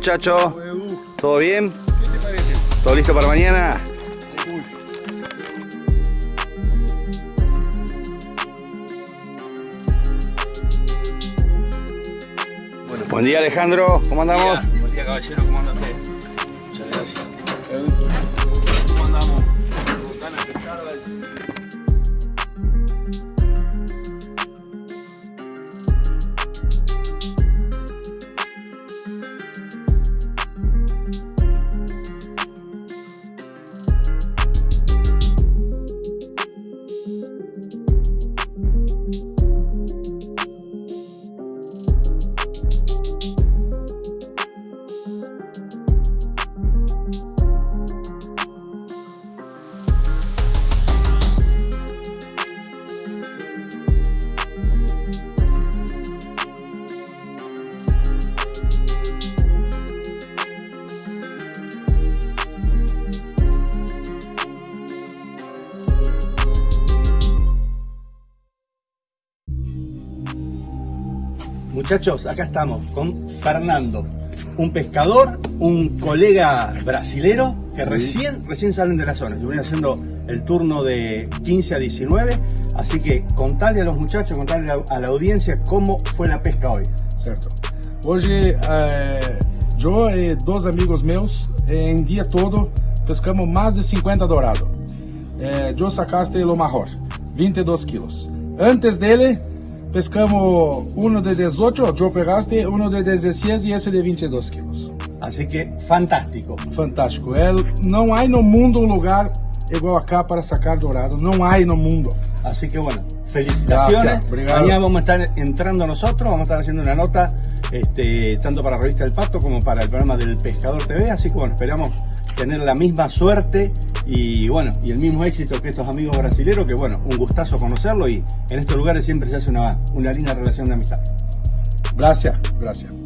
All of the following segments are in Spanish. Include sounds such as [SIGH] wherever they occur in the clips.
¿Cómo andan los muchachos? ¿Todo bien? ¿Todo listo para mañana? Buen día Alejandro, ¿cómo andamos? Buen día caballero, ¿cómo anda usted? Muchachos, acá estamos con Fernando, un pescador, un colega brasilero que recién, recién salen de la zona. Yo venía haciendo el turno de 15 a 19, así que contale a los muchachos, contale a la, a la audiencia cómo fue la pesca hoy. Certo. Hoje, eh, eu e dois amigos meus, eh, em dia todo, pescamos mais de 50 dourados. Eh, eu sacaste o maior, 22 quilos. Antes dele, pescamos uno de 18, eu pegaste uno de 16 e esse de 22 quilos. Así que fantástico. Fantástico. É, não há no mundo um lugar igual acá para sacar dourado. Não há no mundo. Así que bueno, felicitaciones. Mañana vamos a estar entrando nosotros, vamos a estar haciendo una nota este, tanto para Revista del Pato como para el programa del Pescador TV. Así que bueno, esperamos tener la misma suerte y bueno, y el mismo éxito que estos amigos brasileños, que bueno, un gustazo conocerlo y en estos lugares siempre se hace una, una linda relación de amistad. Gracias, gracias.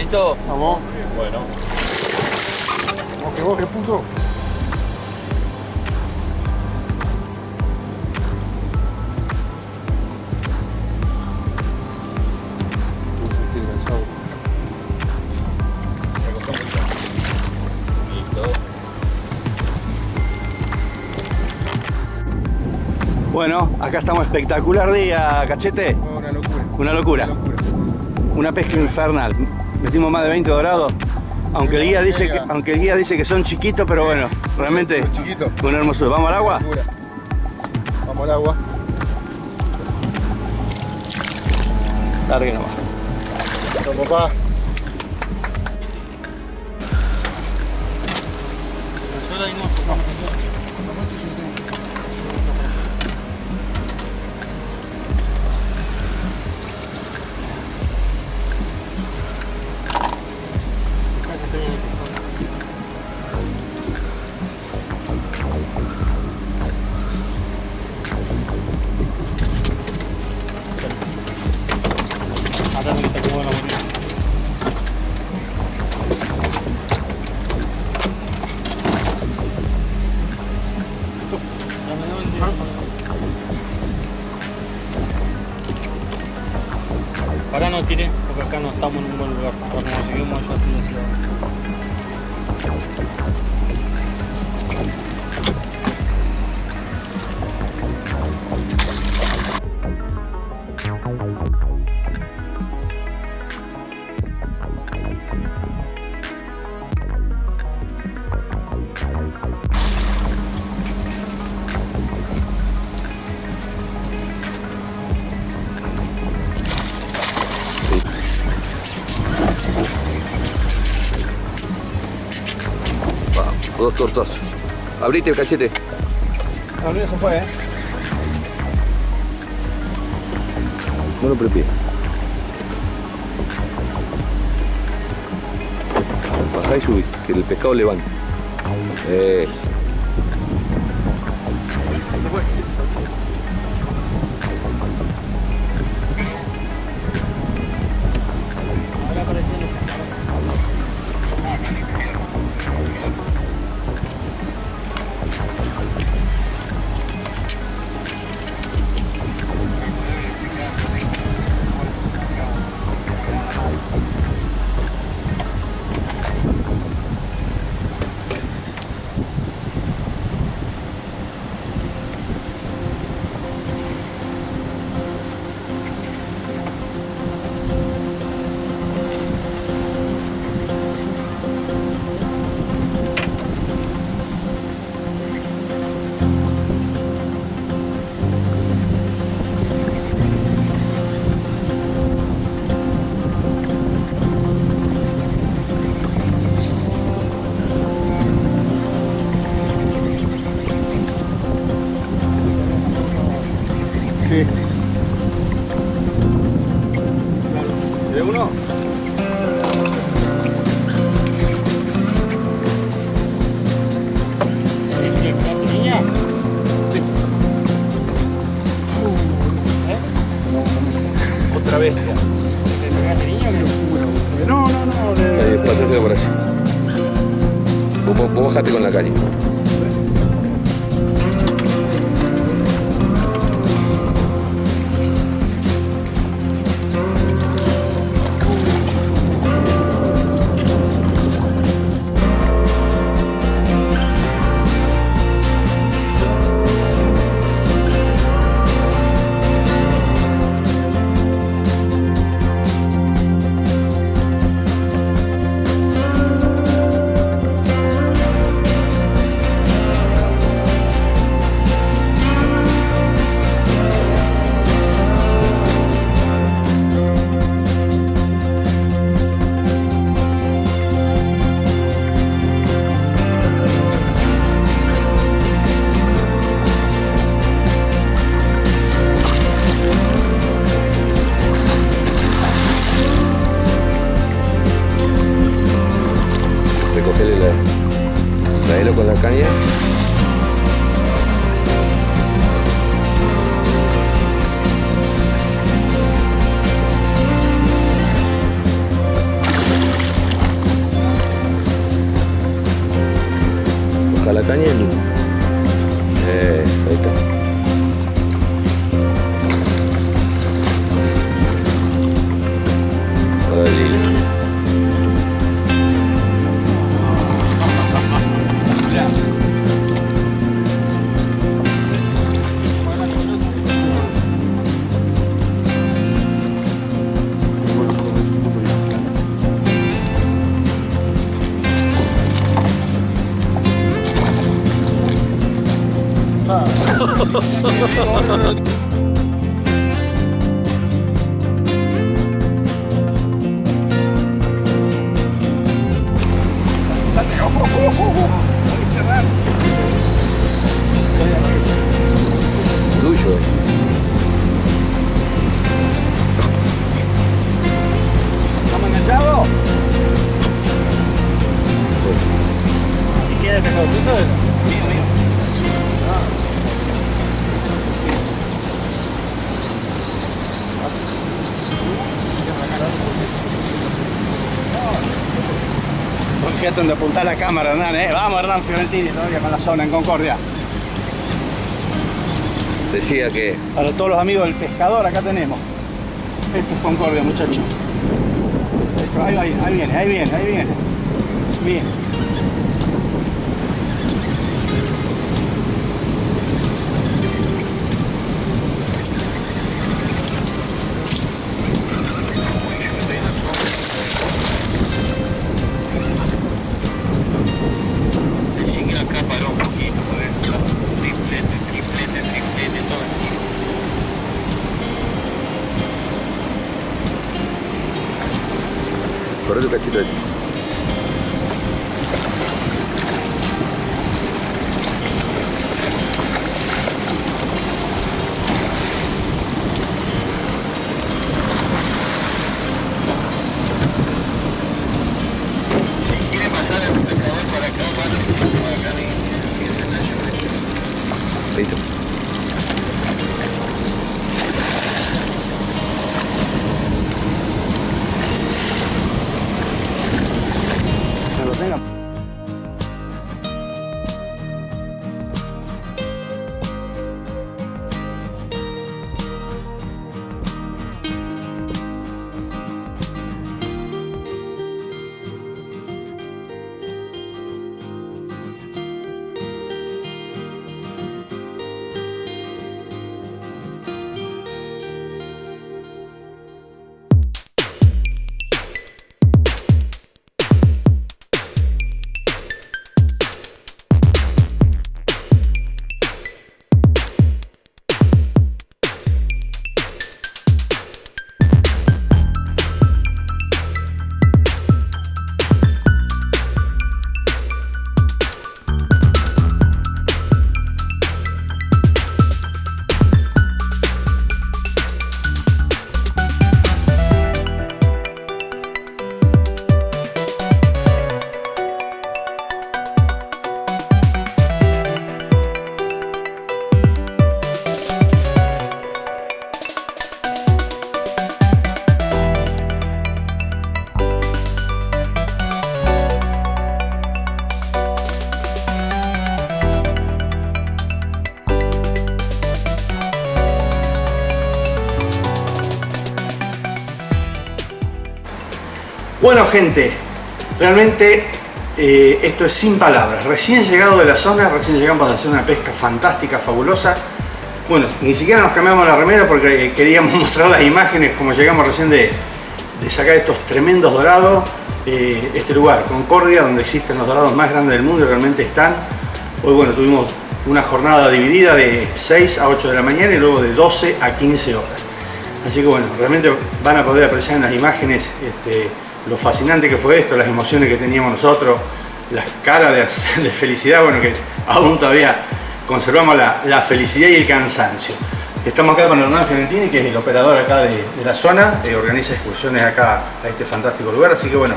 ¿Estamos listos? Vamos. Bueno. Puto. Enganchado. Recostó un poquito. Listo. Bueno, acá estamos espectacular día, cachete. Una locura. Una locura. Una locura. Una pesca infernal. Metimos más de 20 dorados. Aunque el guía dice que, aunque el guía dice que son chiquitos, pero bueno, realmente chiquito. una hermosura. ¿Vamos al agua? Vamos al agua. Largue nomás. Vamos, papá. Abrite el cachete. No, no, eso fue, ¿eh? No lo prepie. Bajá y subí, que el pescado levante. Eso. Primero con la caña. Baja la caña 좋다 아. [LAUGHS] donde apuntar la cámara, Hernán, ¿eh? Vamos, Hernán Fiorentini, todavía con la zona en Concordia. Decía que Para todos los amigos del pescador, acá tenemos. Esto es Concordia, muchachos. Ahí, ahí, ahí viene, ahí viene, ahí viene. Bien. This. Bueno gente, realmente eh, esto es sin palabras. Recién llegado de la zona, recién llegamos a hacer una pesca fantástica, fabulosa. Bueno, ni siquiera nos cambiamos la remera porque eh, queríamos [LAUGHS] mostrar las imágenes como llegamos recién de, sacar estos tremendos dorados. Eh, este lugar, Concordia, donde existen los dorados más grandes del mundo y realmente están. Hoy bueno, tuvimos una jornada dividida de 6 a 8 de la mañana y luego de 12 a 15 horas. Así que bueno, realmente van a poder apreciar en las imágenes este, lo fascinante que fue esto, las emociones que teníamos nosotros, las caras de, [LAUGHS] felicidad, bueno, que aún todavía conservamos la, felicidad y el cansancio. Estamos acá con Hernán Fiorentini, que es el operador acá de, la zona, eh, organiza excursiones acá a este fantástico lugar, así que bueno,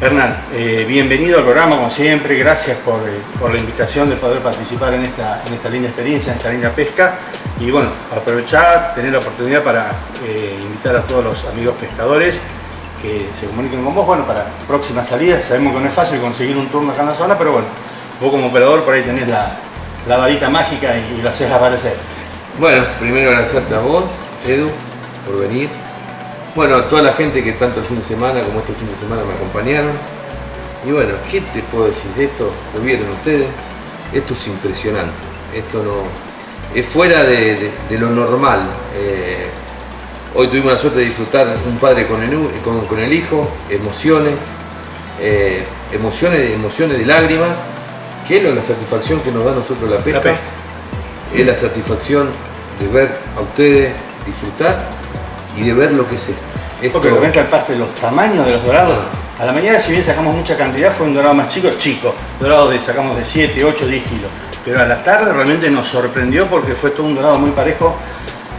Hernán, eh, bienvenido al programa como siempre, gracias por, eh, la invitación de poder participar en esta, en esta linda experiencia, en esta linda pesca. Y bueno, aprovechar, tener la oportunidad para eh, invitar a todos los amigos pescadores se comuniquen con vos, bueno, para próximas salidas, sabemos que no es fácil conseguir un turno acá en la zona, pero bueno, vos como operador por ahí tenés la, la varita mágica y, y lo haces aparecer. Bueno, primero agradecerte a vos, Edu, por venir. Bueno, a toda la gente que tanto el fin de semana como este fin de semana me acompañaron. Y bueno, ¿qué te puedo decir de esto? Lo vieron ustedes. Esto es impresionante. Esto no. Es fuera de lo normal. Eh, hoy tuvimos la suerte de disfrutar un padre con el, u- con, con el hijo, emociones, eh, emociones, emociones de lágrimas, que es la satisfacción que nos da a nosotros la pesca. pesca. Es la satisfacción de ver a ustedes disfrutar y de ver lo que es esto. Esto- Porque realmente aparte de los tamaños de los dorados, a la mañana si bien sacamos mucha cantidad fue un dorado más chico, chico, dorado de sacamos de 7, 8, 10 kilos. Pero a la tarde realmente nos sorprendió porque fue todo un dorado muy parejo.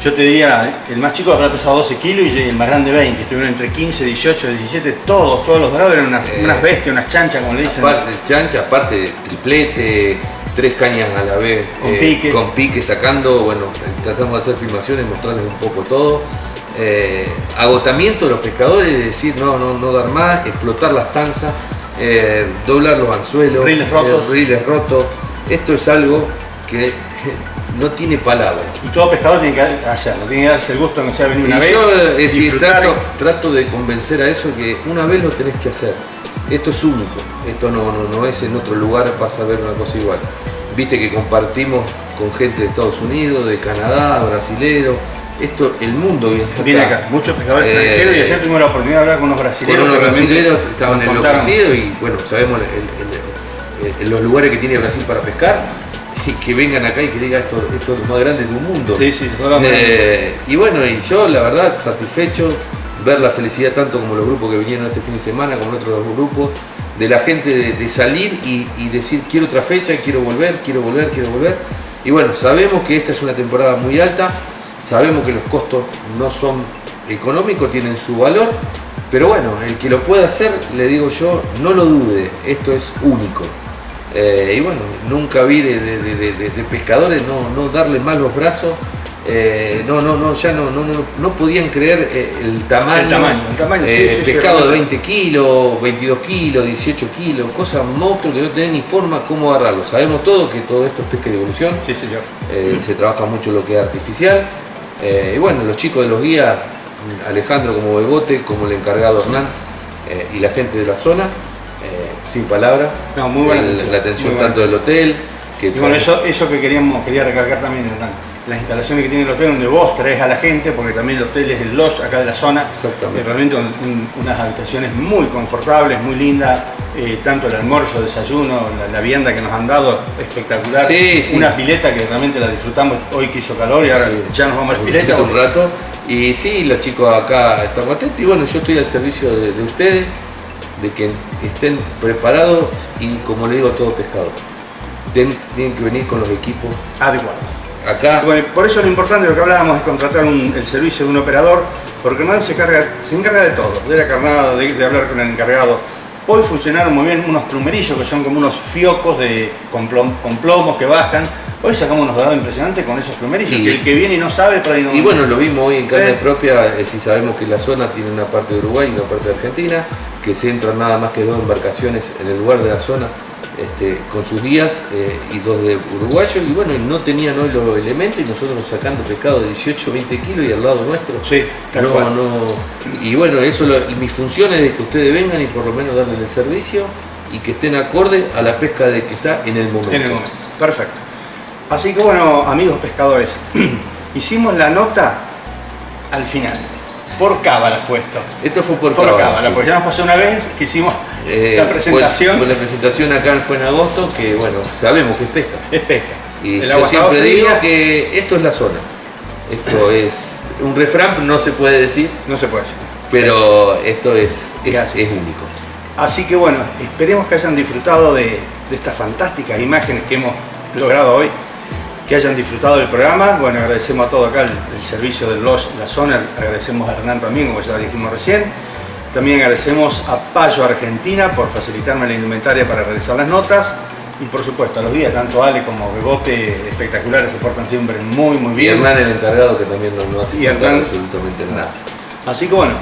Yo te diría, el más chico habrá pesado 12 kilos y el más grande 20. Estuvieron entre 15, 18, 17, todos, todos los dorados eran unas, Eh, unas bestias, unas chanchas como le dicen. Aparte chancha, aparte triplete, tres cañas a la vez, Con pique. con pique sacando, bueno, tratamos de hacer filmaciones, mostrarles un poco todo. Eh, agotamiento de los pescadores, de decir no, no, no dar más, explotar las tanzas, eh, doblar los anzuelos, Riles rotos. eh, riles rotos. Esto es algo que no tiene palabras. Y todo pescador tiene que hacerlo, tiene que darse el gusto de que sea venir una Y vez. yo es decir, disfrutar. trato, trato de convencer a eso que una vez lo tenés que hacer. Esto es único, esto no, no, no es en otro lugar vas a ver una cosa igual. Viste que compartimos con gente de Estados Unidos, de Canadá, brasilero. Esto, el mundo viene acá. Viene acá, muchos pescadores Eh, extranjeros y ayer tuvimos la oportunidad de hablar con unos Con brasileños. unos que realmente brasileros estaban enloquecidos y bueno, sabemos el- el- el- el- los lugares que tiene Brasil para pescar que vengan acá y que diga esto, esto es lo más grande del mundo. Sí, sí, Eh, y bueno, y yo la verdad satisfecho ver la felicidad tanto como los grupos que vinieron este fin de semana, como otros grupos, de la gente de, de salir y, y decir quiero otra fecha, quiero volver, quiero volver, quiero volver. Y bueno, sabemos que esta es una temporada muy alta, sabemos que los costos no son económicos, tienen su valor, pero bueno, el que lo pueda hacer, le digo yo, no lo dude, esto es único. Eh, y bueno, nunca vi de, de- de- de- de- de pescadores no, no darle mal los brazos. eh, no, no, no, ya no, no, no, no podían creer eh, el tamaño. El tamaño, el tamaño, sí, sí, sí, pescado de realmente. 20 kilos, 22 kilos, 18 kilos, cosas monstruos que no tienen ni forma cómo agarrarlo. Sabemos todo que todo esto es pesca de evolución. Sí, señor. Se trabaja mucho lo que es artificial. Y bueno, los chicos de los guías, Alejandro como Bebote, como el encargado Hernán eh, y la gente de la zona, sin palabras. No, muy buena El- atención, La atención buena tanto del hotel, que Y bueno, eso, eso que queríamos, quería recalcar también, Hernán, las instalaciones que tiene el hotel donde vos traes a la gente, porque también el hotel es el lodge acá de la zona, Exactamente. Eh, realmente un- un- unas habitaciones muy confortables, muy lindas, eh, tanto el almuerzo, desayuno, la, la vianda que nos han dado, espectacular, Sí, sí. una pileta que realmente la disfrutamos hoy que hizo calor y ahora Sí. ya nos vamos a la pileta. un rato. Y sí, los chicos acá están atentos. Y bueno, yo estoy al servicio de, de ustedes, de que estén preparados y como le digo a todo pescador, ten- tienen que venir con los equipos adecuados. acá. Bueno, por eso lo importante de lo que hablábamos es contratar un- el servicio de un operador, porque Hernán se, carga, se encarga de todo, de la carnada, de, de hablar con el encargado. Hoy funcionaron muy bien unos plumerillos que son como unos fiocos de, con, plom- con plomos que bajan. Hoy sacamos unos dorados impresionantes con esos plumerillos, Y- que el que viene y no sabe, ahí no... Y bueno, lo vimos hoy en carne Sí. propia, eh, si sabemos que la zona tiene una parte de Uruguay y una parte de Argentina, que se entran nada más que dos embarcaciones en el lugar de la zona este, con sus guías eh, y dos de uruguayos, y bueno, no tenían hoy los elementos y nosotros sacando pescado de 18, 20 kilos y al lado nuestro. Sí, tal no, cual. no. Y bueno, eso lo- mi función es de que ustedes vengan y por lo menos darles el servicio y que estén acorde a la pesca de que está en el momento. En el momento. Perfecto. Así que bueno, amigos pescadores, [CLEARS THROAT] hicimos la nota al final. Por cábala fue esto. Esto fue por Por cábala, cábala, sí. porque ya nos pasó una vez que hicimos Eh, la presentación. Fue, la presentación acá fue en agosto, que bueno, sabemos que es pesca. Es pesca. Y El yo siempre digo que esto es la zona. Esto [LAUGHS] es un refrán, no se puede decir, No se puede decir. pero esto es, es, único. Así que bueno, esperemos que hayan disfrutado de, de estas fantásticas imágenes que hemos logrado hoy, que hayan disfrutado del programa. Bueno, agradecemos a todo acá el, el servicio del Lodge La Zona, agradecemos a Hernán también, como ya dijimos recién. También agradecemos a Payo Argentina por facilitarme la indumentaria para realizar las notas. Y por supuesto a los días, tanto Ale como Bebote, espectaculares, se portan siempre muy muy Y bien. Hernán el encargado que también no, no hace Y Hernán- absolutamente nada. Así que bueno,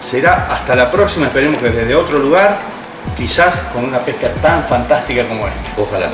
será hasta la próxima, esperemos que desde otro lugar, quizás con una pesca tan fantástica como esta. Ojalá.